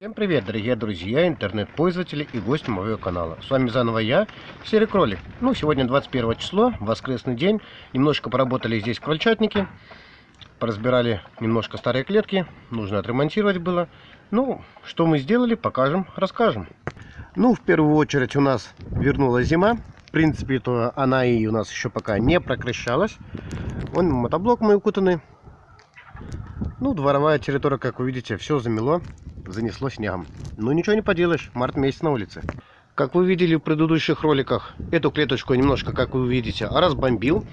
Всем привет, дорогие друзья, интернет-пользователи и гости моего канала. С вами заново я, Серый Кролик. Ну, сегодня 21 число, воскресный день. Немножко поработали здесь крольчатники. Поразбирали немножко старые клетки. Нужно отремонтировать было. Ну, что мы сделали, покажем, расскажем. Ну, в первую очередь у нас вернулась зима. В принципе, то она и у нас еще пока не прекращалась. Вон мотоблок мой укутанный. Ну, дворовая территория, как вы видите, все замело занесло снегом. Ну ничего не поделаешь, март месяц на улице. Как вы видели в предыдущих роликах, эту клеточку немножко, как вы видите, разбомбил.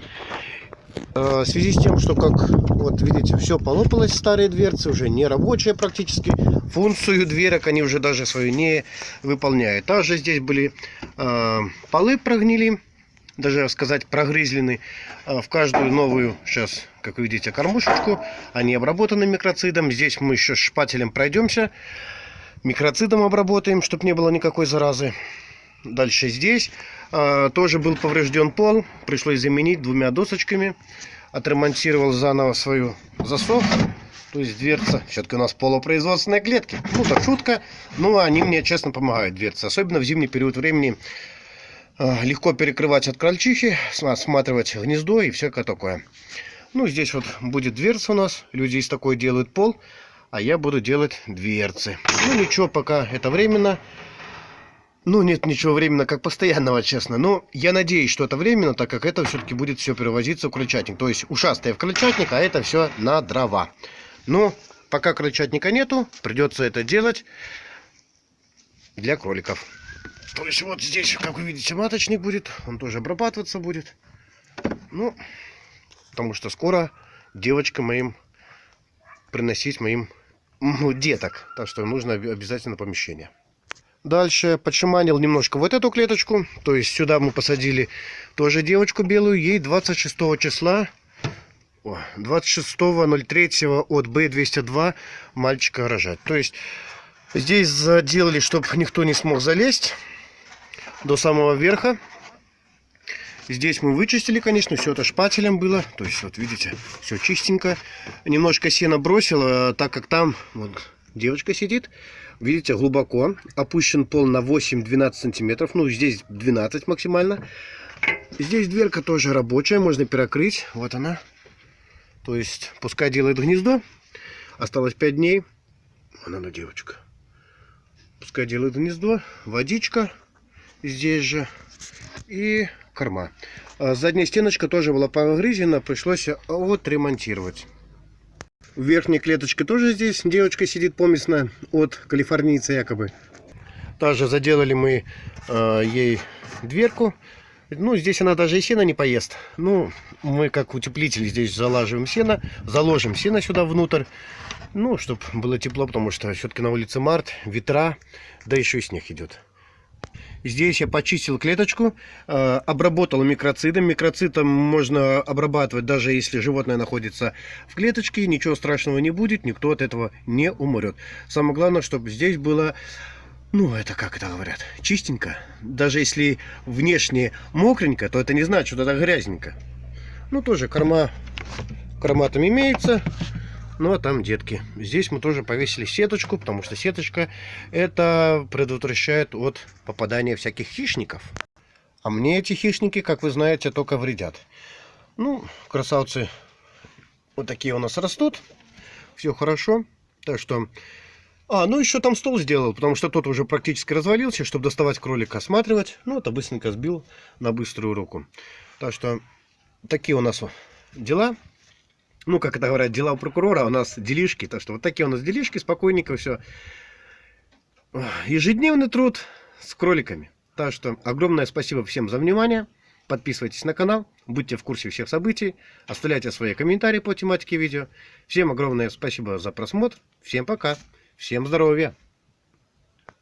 Э, в связи с тем, что, как вот видите, все полопалось, старые дверцы уже не рабочие практически. Функцию дверок они уже даже свою не выполняют. Также здесь были э, полы прогнили, даже сказать прогрызлены. Э, в каждую новую, сейчас, как вы видите, кормушечку, они обработаны микроцидом. Здесь мы еще шпателем пройдемся. Микроцидом обработаем, чтобы не было никакой заразы. Дальше здесь э, тоже был поврежден пол. Пришлось заменить двумя досочками. Отремонтировал заново свою засов. То есть дверца. Все-таки у нас полупроизводственные клетки. Ну, так шутка. Но они мне, честно, помогают дверцы. Особенно в зимний период времени а, легко перекрывать от крольчихи, осматривать гнездо и всякое такое. Ну, здесь вот будет дверца у нас. Люди из такой делают пол, а я буду делать дверцы. Ну, ничего, пока это временно. Ну, нет ничего временно, как постоянного, честно. Но я надеюсь, что это временно, так как это все-таки будет все перевозиться в крольчатник. То есть ушастая в крольчатник, а это все на дрова. Но пока крольчатника нету, придется это делать для кроликов. То есть вот здесь, как вы видите, маточник будет. Он тоже обрабатываться будет. Ну, потому что скоро девочка моим приносить моим ну, деток. Так что нужно обязательно помещение. Дальше подшиманил немножко вот эту клеточку. То есть сюда мы посадили тоже девочку белую. Ей 26 числа 26.03 от B202 мальчика рожать. То есть здесь заделали, чтобы никто не смог залезть до самого верха. Здесь мы вычистили, конечно, все это шпателем было. То есть, вот видите, все чистенько. Немножко сена бросил, а так как там вот, девочка сидит. Видите, глубоко. Опущен пол на 8-12 сантиметров. Ну, здесь 12 максимально. Здесь дверка тоже рабочая, можно перекрыть. Вот она. То есть, пускай делает гнездо. Осталось 5 дней. Она, девочка. Пускай делает гнездо. Водичка здесь же. И корма. А задняя стеночка тоже была погрызена, пришлось отремонтировать. В верхней клеточке тоже здесь девочка сидит помесная от калифорнийца якобы. Также заделали мы э, ей дверку. Ну, здесь она даже и сено не поест. Ну, мы как утеплитель здесь залаживаем сено, заложим сено сюда внутрь. Ну, чтобы было тепло, потому что все-таки на улице март, ветра, да еще и снег идет. Здесь я почистил клеточку, э, обработал микроцидом. Микроцидом можно обрабатывать, даже если животное находится в клеточке. Ничего страшного не будет, никто от этого не умрет. Самое главное, чтобы здесь было... Ну, это как это говорят, чистенько. Даже если внешне мокренько, то это не значит, что это грязненько. Ну, тоже корма, корма там имеется. Ну а там детки. Здесь мы тоже повесили сеточку, потому что сеточка это предотвращает от попадания всяких хищников. А мне эти хищники, как вы знаете, только вредят. Ну, красавцы вот такие у нас растут. Все хорошо. Так что... А, ну еще там стол сделал, потому что тот уже практически развалился, чтобы доставать кролика, осматривать. Ну, это быстренько сбил на быструю руку. Так что такие у нас дела ну, как это говорят, дела у прокурора, у нас делишки. Так что вот такие у нас делишки, спокойненько все. Ежедневный труд с кроликами. Так что огромное спасибо всем за внимание. Подписывайтесь на канал, будьте в курсе всех событий, оставляйте свои комментарии по тематике видео. Всем огромное спасибо за просмотр, всем пока, всем здоровья!